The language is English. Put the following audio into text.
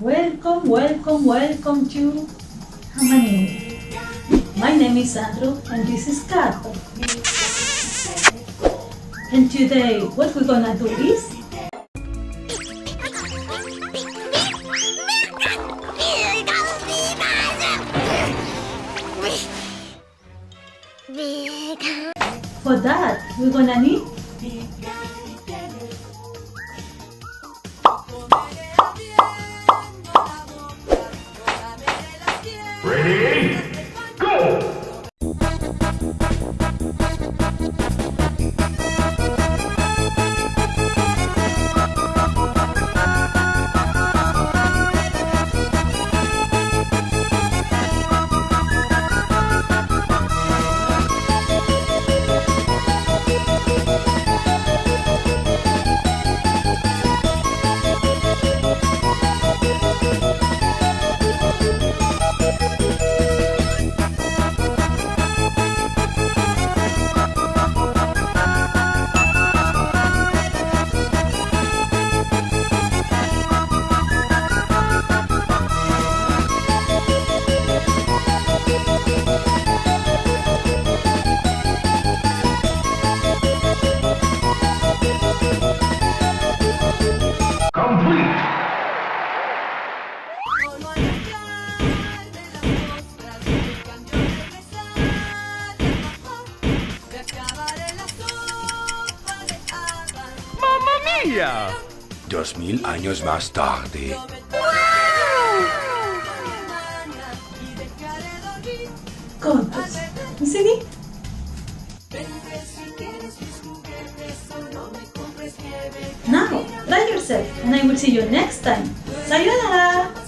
Welcome, welcome, welcome to Hamani. My name is Andrew and this is Kato. And today what we're gonna do is for that we're gonna need Ready? ¡Mamma mía! Dos mil años más tarde. contos. ¿Sí? Now, try yourself and I will see you next time. Sayonara!